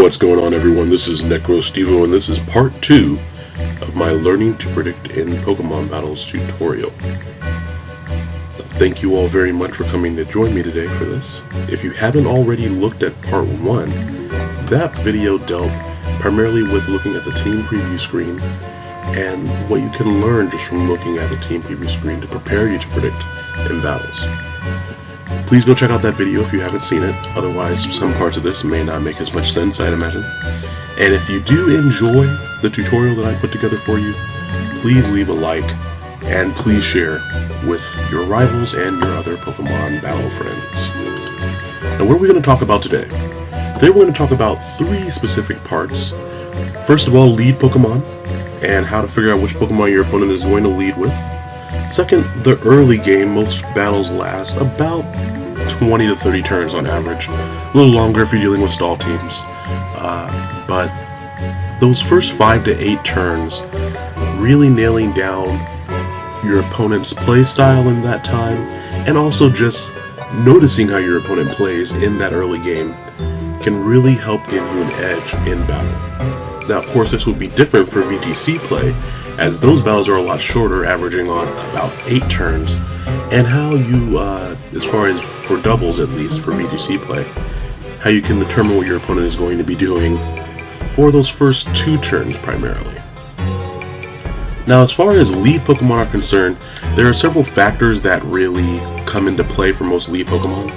What's going on everyone? This is NecroStevo and this is part 2 of my Learning to Predict in Pokemon Battles tutorial. Thank you all very much for coming to join me today for this. If you haven't already looked at part 1, that video dealt primarily with looking at the team preview screen and what you can learn just from looking at the team preview screen to prepare you to predict in battles. Please go check out that video if you haven't seen it, otherwise some parts of this may not make as much sense, I'd imagine. And if you do enjoy the tutorial that I put together for you, please leave a like and please share with your rivals and your other Pokemon battle friends. Now what are we going to talk about today? Today we're going to talk about three specific parts. First of all, lead Pokemon, and how to figure out which Pokemon your opponent is going to lead with. Second, the early game, most battles last about 20 to 30 turns on average. A little longer if you're dealing with stall teams. Uh, but those first 5 to 8 turns, really nailing down your opponent's play style in that time, and also just noticing how your opponent plays in that early game can really help give you an edge in battle. Now, of course, this would be different for VGC play, as those battles are a lot shorter, averaging on about 8 turns, and how you, uh, as far as for doubles at least, for VGC play, how you can determine what your opponent is going to be doing for those first two turns primarily. Now as far as lead Pokemon are concerned, there are several factors that really come into play for most lead Pokemon.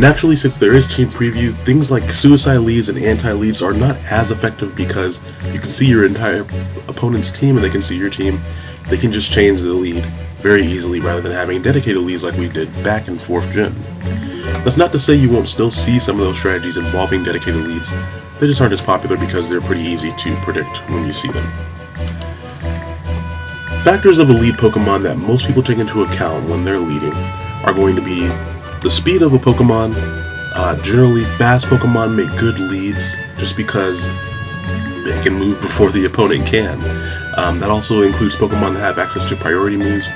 Naturally, since there is team preview, things like suicide leads and anti-leads are not as effective because you can see your entire opponent's team and they can see your team. They can just change the lead very easily rather than having dedicated leads like we did back in 4th gen. That's not to say you won't still see some of those strategies involving dedicated leads, they just aren't as popular because they're pretty easy to predict when you see them. Factors of a lead Pokemon that most people take into account when they're leading are going to be the speed of a Pokemon, uh, generally fast Pokemon make good leads just because they can move before the opponent can. Um, that also includes Pokemon that have access to priority moves.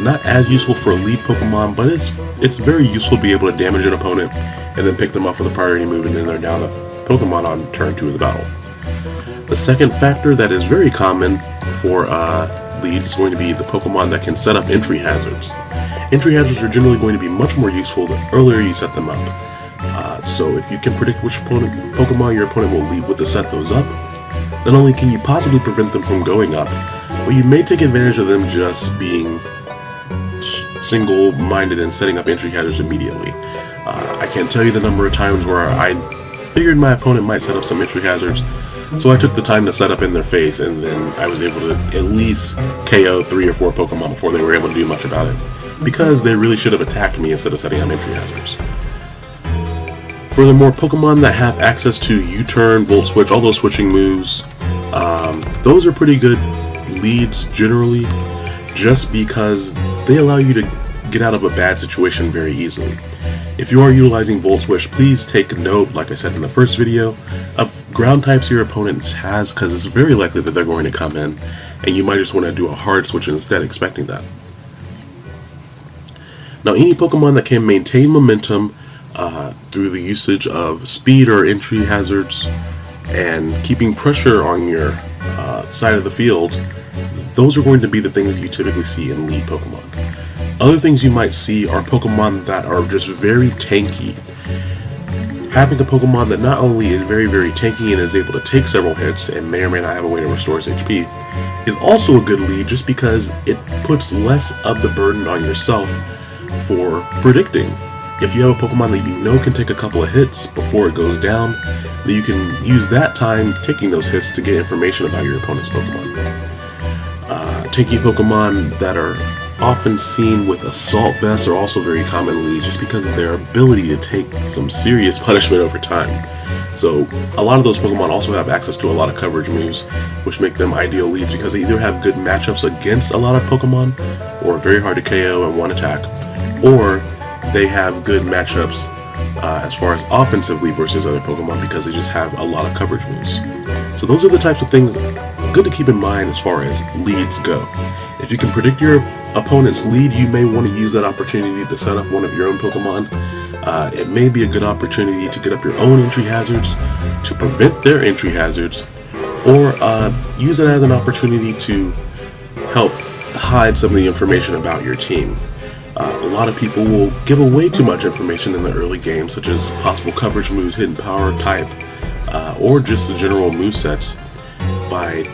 Not as useful for a lead Pokemon, but it's it's very useful to be able to damage an opponent and then pick them up for the priority move and then they're down a Pokemon on turn 2 of the battle. The second factor that is very common for uh, leads is going to be the Pokemon that can set up entry hazards. Entry hazards are generally going to be much more useful the earlier you set them up. Uh, so if you can predict which opponent, Pokemon your opponent will lead with to set those up, not only can you possibly prevent them from going up, but you may take advantage of them just being single-minded and setting up entry hazards immediately. Uh, I can't tell you the number of times where I figured my opponent might set up some entry hazards, so I took the time to set up in their face, and then I was able to at least KO three or four Pokemon before they were able to do much about it because they really should have attacked me instead of setting up entry hazards. Furthermore, Pokemon that have access to U-turn, Volt Switch, all those switching moves, um, those are pretty good leads generally, just because they allow you to get out of a bad situation very easily. If you are utilizing Volt Switch, please take note, like I said in the first video, of ground types your opponent has, because it's very likely that they're going to come in, and you might just want to do a hard switch instead, expecting that. Now any Pokemon that can maintain momentum uh, through the usage of speed or entry hazards and keeping pressure on your uh, side of the field, those are going to be the things that you typically see in lead Pokemon. Other things you might see are Pokemon that are just very tanky. Having a Pokemon that not only is very very tanky and is able to take several hits and may or may not have a way to restore its HP, is also a good lead just because it puts less of the burden on yourself for predicting. If you have a Pokemon that you know can take a couple of hits before it goes down, then you can use that time taking those hits to get information about your opponent's Pokemon. Uh, taking Pokemon that are often seen with Assault Vests are also very commonly just because of their ability to take some serious punishment over time. So a lot of those Pokemon also have access to a lot of coverage moves, which make them ideal leads because they either have good matchups against a lot of Pokemon, or very hard to KO in one attack, or they have good matchups uh, as far as offensively versus other Pokemon because they just have a lot of coverage moves. So those are the types of things good to keep in mind as far as leads go. If you can predict your opponent's lead, you may want to use that opportunity to set up one of your own Pokemon. uh, it may be a good opportunity to get up your own entry hazards, to prevent their entry hazards, or uh, use it as an opportunity to help hide some of the information about your team. Uh, a lot of people will give away too much information in the early game, such as possible coverage moves, hidden power type, uh, or just the general move sets by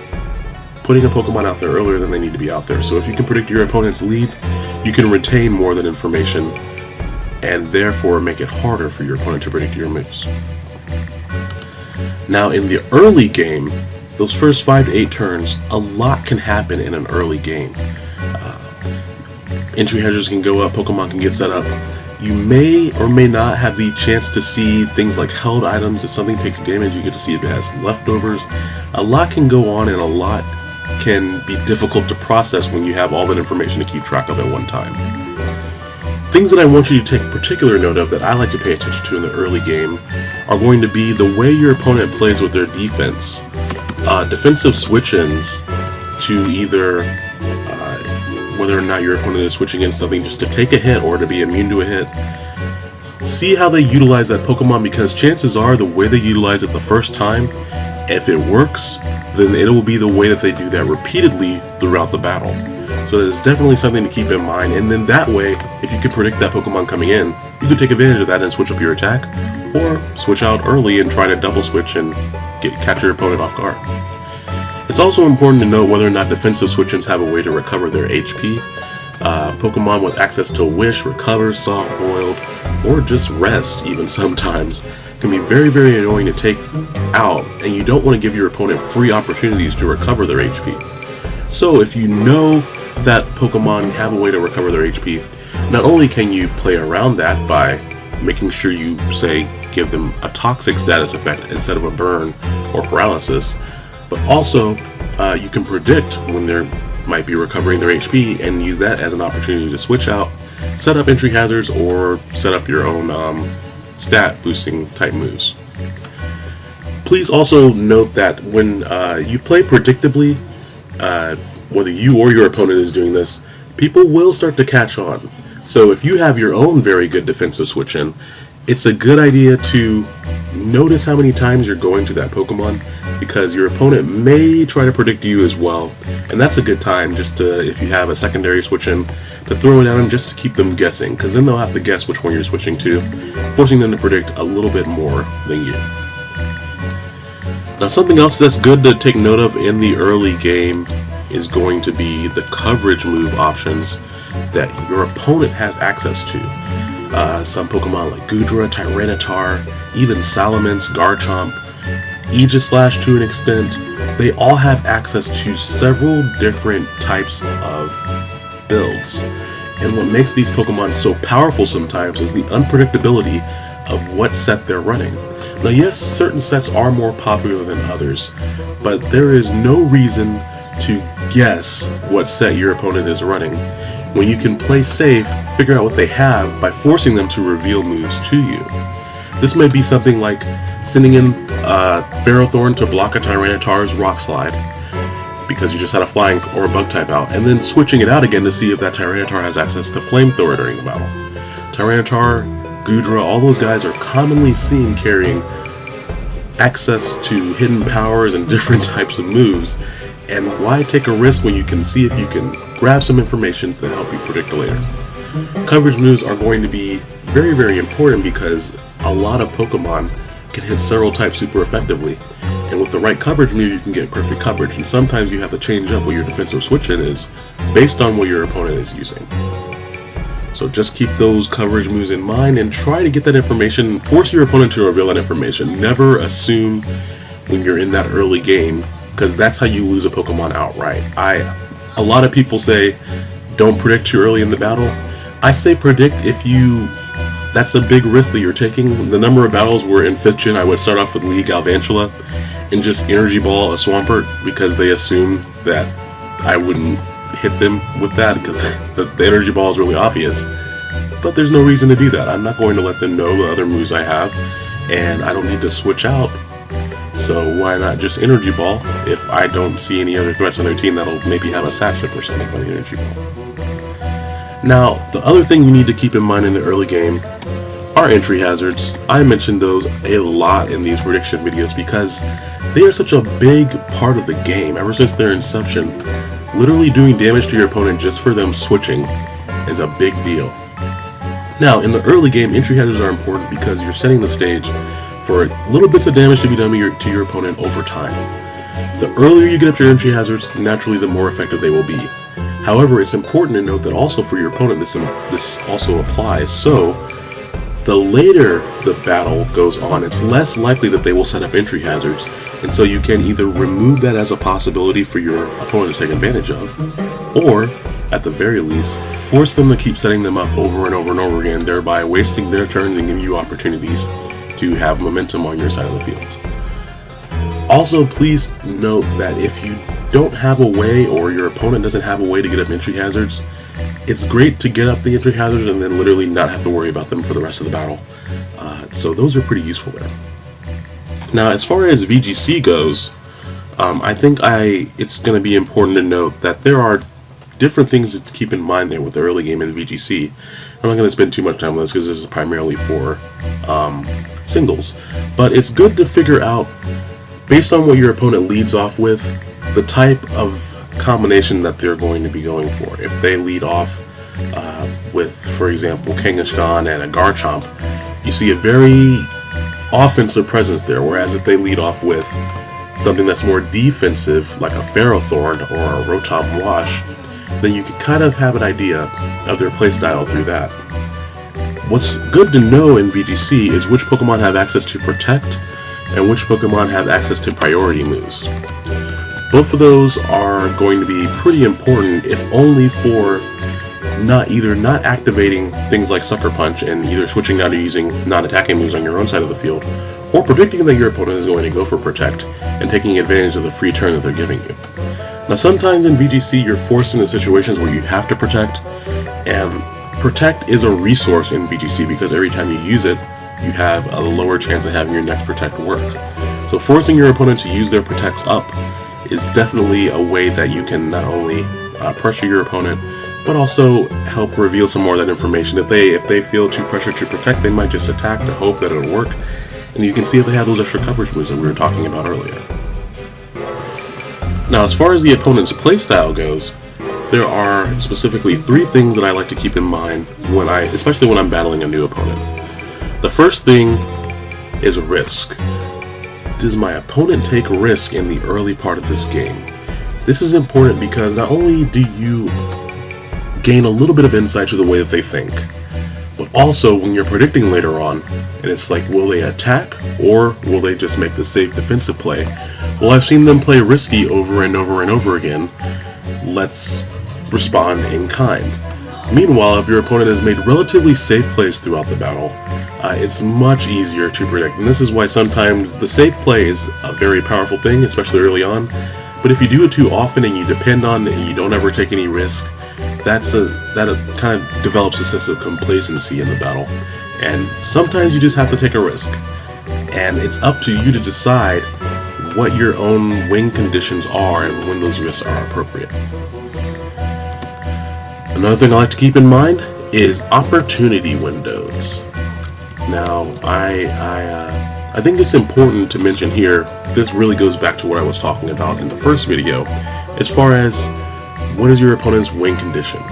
putting a Pokemon out there earlier than they need to be out there. So if you can predict your opponent's lead, you can retain more than information and therefore make it harder for your opponent to predict your moves. Now in the early game, those first 5 to 8 turns, a lot can happen in an early game uh, entry hazards can go up, Pokemon can get set up. You may or may not have the chance to see things like held items. If something takes damage, you get to see if it has leftovers. A lot can go on and a lot can be difficult to process when you have all that information to keep track of at one time. Things that I want you to take particular note of that I like to pay attention to in the early game are going to be the way your opponent plays with their defense. Uh, defensive switch-ins to either whether or not your opponent is switching in something just to take a hit or to be immune to a hit. See how they utilize that Pokemon because chances are the way they utilize it the first time, if it works, then it will be the way that they do that repeatedly throughout the battle. So it's definitely something to keep in mind, and then that way, if you can predict that Pokemon coming in, you can take advantage of that and switch up your attack, or switch out early and try to double switch and get catch your opponent off guard. It's also important to note whether or not defensive switch-ins have a way to recover their HP. Uh, Pokemon with access to Wish, Recover, Soft Boiled, or just Rest even sometimes can be very very annoying to take out and you don't want to give your opponent free opportunities to recover their HP. So if you know that Pokemon have a way to recover their HP, not only can you play around that by making sure you, say, give them a toxic status effect instead of a burn or paralysis, but also uh, you can predict when they might be recovering their HP and use that as an opportunity to switch out, set up entry hazards, or set up your own um, stat boosting type moves. Please also note that when uh, you play predictably, uh, whether you or your opponent is doing this, people will start to catch on. So if you have your own very good defensive switch in, it's a good idea to notice how many times you're going to that Pokemon because your opponent may try to predict you as well and that's a good time just to if you have a secondary switch in to throw it at them just to keep them guessing because then they'll have to guess which one you're switching to forcing them to predict a little bit more than you. Now something else that's good to take note of in the early game is going to be the coverage move options that your opponent has access to. Uh, some Pokemon like Goodra, Tyranitar, even Salamence, Garchomp, Aegislash to an extent, they all have access to several different types of builds. And what makes these Pokemon so powerful sometimes is the unpredictability of what set they're running. Now yes, certain sets are more popular than others, but there is no reason to guess what set your opponent is running when you can play safe, figure out what they have by forcing them to reveal moves to you. This may be something like sending in uh, Ferrothorn to block a Tyranitar's Rock Slide, because you just had a Flying or a Bug type out, and then switching it out again to see if that Tyranitar has access to Flamethrower during the battle. Tyranitar, Goodra, all those guys are commonly seen carrying access to hidden powers and different types of moves, and why take a risk when you can see if you can grab some information to help you predict later. Coverage moves are going to be very, very important because a lot of Pokemon can hit several types super effectively. And with the right coverage move, you can get perfect coverage. And sometimes you have to change up what your defensive switch in is based on what your opponent is using. So just keep those coverage moves in mind and try to get that information, force your opponent to reveal that information. Never assume when you're in that early game because that's how you lose a Pokemon outright. I, a lot of people say, don't predict too early in the battle. I say predict if you, that's a big risk that you're taking. The number of battles where in 5th gen I would start off with League Galvantula and just Energy Ball a Swampert because they assume that I wouldn't hit them with that because the, the Energy Ball is really obvious. But there's no reason to do that. I'm not going to let them know the other moves I have and I don't need to switch out so why not just Energy Ball if I don't see any other threats on their team that'll maybe have a Sap Sipper or something on the Energy Ball. Now, the other thing you need to keep in mind in the early game are entry hazards. I mentioned those a lot in these prediction videos because they are such a big part of the game ever since their inception. Literally doing damage to your opponent just for them switching is a big deal. Now, in the early game, entry hazards are important because you're setting the stage for little bits of damage to be done to your, to your opponent over time. The earlier you get up your entry hazards, naturally the more effective they will be. However, it's important to note that also for your opponent this, um, this also applies, so the later the battle goes on, it's less likely that they will set up entry hazards, and so you can either remove that as a possibility for your opponent to take advantage of, or, at the very least, force them to keep setting them up over and over and over again, thereby wasting their turns and giving you opportunities to have momentum on your side of the field. Also, please note that if you don't have a way or your opponent doesn't have a way to get up entry hazards, it's great to get up the entry hazards and then literally not have to worry about them for the rest of the battle. Uh, so those are pretty useful there. Now, as far as VGC goes, um, I think I it's going to be important to note that there are different things to keep in mind there with the early game in VGC. I'm not going to spend too much time on this because this is primarily for um, singles, but it's good to figure out based on what your opponent leads off with, the type of combination that they're going to be going for. If they lead off uh, with, for example, Kangaskhan and a Garchomp, you see a very offensive presence there, whereas if they lead off with something that's more defensive, like a Ferrothorn or a Rotom Wash, then you can kind of have an idea of their playstyle through that. What's good to know in VGC is which Pokemon have access to Protect and which Pokemon have access to priority moves. Both of those are going to be pretty important if only for not either not activating things like Sucker Punch and either switching out to using non-attacking moves on your own side of the field, or predicting that your opponent is going to go for Protect and taking advantage of the free turn that they're giving you. Now sometimes in VGC you're forced into situations where you have to Protect, and Protect is a resource in VGC because every time you use it, you have a lower chance of having your next protect work. So forcing your opponent to use their protects up is definitely a way that you can not only uh, pressure your opponent, but also help reveal some more of that information. If they if they feel too pressured to protect, they might just attack to hope that it'll work. And you can see if they have those extra coverage moves that we were talking about earlier. Now, as far as the opponent's playstyle goes, there are specifically three things that I like to keep in mind when I, especially when I'm battling a new opponent. The first thing is risk. Does my opponent take risk in the early part of this game? This is important because not only do you gain a little bit of insight to the way that they think, but also when you're predicting later on, and it's like, will they attack or will they just make the safe defensive play? Well, I've seen them play risky over and over and over again. Let's respond in kind. Meanwhile, if your opponent has made relatively safe plays throughout the battle, uh, it's much easier to predict. And this is why sometimes the safe play is a very powerful thing, especially early on. But if you do it too often and you depend on it and you don't ever take any risk, that's a that a, kind of develops a sense of complacency in the battle. And sometimes you just have to take a risk. And it's up to you to decide what your own win conditions are and when those risks are appropriate. Another thing I like to keep in mind is opportunity windows. Now, I I, uh, I think it's important to mention here. This really goes back to what I was talking about in the first video, as far as what is your opponent's win condition.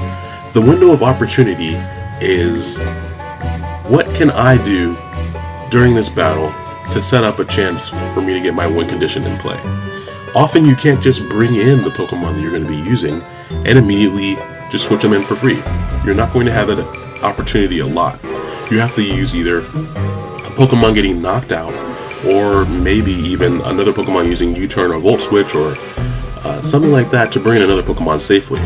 The window of opportunity is what can I do during this battle to set up a chance for me to get my win condition in play. Often you can't just bring in the Pokemon that you're going to be using and immediately just switch them in for free. You're not going to have that opportunity a lot. You have to use either a Pokemon getting knocked out, or maybe even another Pokemon using U-turn or Volt Switch or uh, something like that to bring in another Pokemon safely.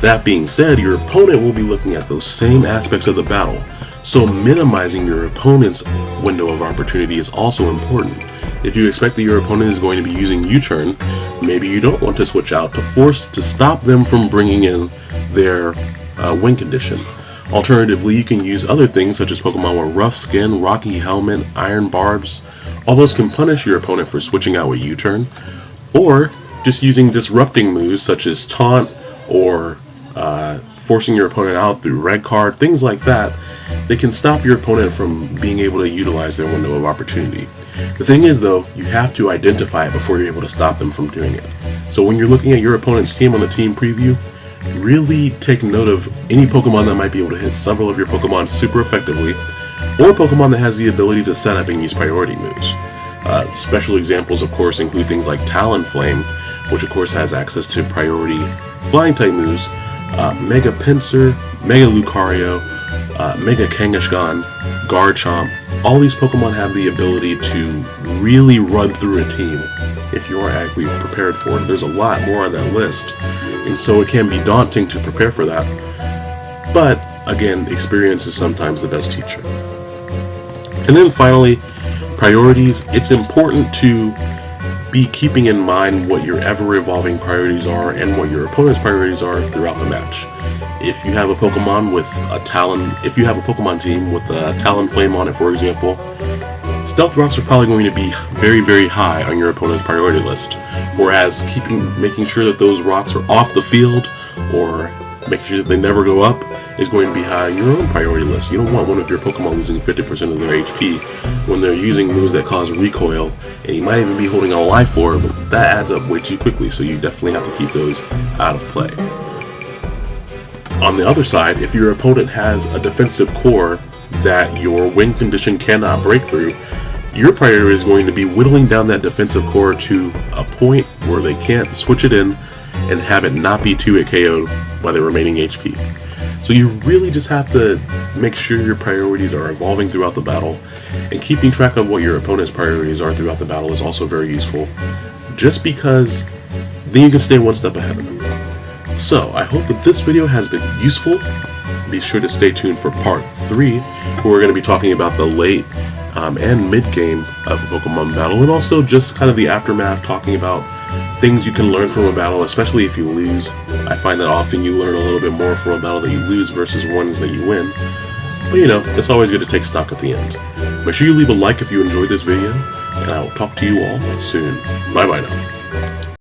That being said, your opponent will be looking at those same aspects of the battle, so minimizing your opponent's window of opportunity is also important. If you expect that your opponent is going to be using U-turn, maybe you don't want to switch out to force to stop them from bringing in their uh, win condition. Alternatively, you can use other things such as Pokemon with Rough Skin, Rocky Helmet, Iron Barbs. All those can punish your opponent for switching out with U-turn. Or just using disrupting moves such as Taunt or forcing your opponent out through red card, things like that, they can stop your opponent from being able to utilize their window of opportunity. The thing is though, you have to identify it before you're able to stop them from doing it. So when you're looking at your opponent's team on the team preview, really take note of any Pokemon that might be able to hit several of your Pokemon super effectively, or Pokemon that has the ability to set up and use priority moves. Uh, special examples, of course, include things like Talonflame, which of course has access to priority flying type moves, uh, Mega Pinsir, Mega Lucario, uh, Mega Kangaskhan, Garchomp. All these Pokemon have the ability to really run through a team if you are adequately prepared for it. There's a lot more on that list, and so it can be daunting to prepare for that. But again, experience is sometimes the best teacher. And then finally, priorities. It's important to be keeping in mind what your ever-evolving priorities are and what your opponent's priorities are throughout the match. If you have a Pokemon with a Talon, if you have a Pokemon team with a Talonflame on it, for example, Stealth Rocks are probably going to be very, very high on your opponent's priority list. Whereas keeping, making sure that those rocks are off the field or making sure that they never go up is going to be high on your own priority list. You don't want one of your Pokemon losing 50% of their HP when they're using moves that cause recoil, and you might even be holding a life orb. That adds up way too quickly, so you definitely have to keep those out of play. On the other side, if your opponent has a defensive core that your win condition cannot break through, your priority is going to be whittling down that defensive core to a point where they can't switch it in and have it not be 2 hit KO'd by the remaining HP. So you really just have to make sure your priorities are evolving throughout the battle, and keeping track of what your opponent's priorities are throughout the battle is also very useful, just because then you can stay one step ahead of them. So, I hope that this video has been useful. Be sure to stay tuned for part 3, where we're going to be talking about the late um, and mid-game of Pokemon battle, and also just kind of the aftermath, talking about things you can learn from a battle, especially if you lose. I find that often you learn a little bit more from a battle that you lose versus ones that you win. But you know, it's always good to take stock at the end. Make sure you leave a like if you enjoyed this video, and I will talk to you all soon. Bye bye now.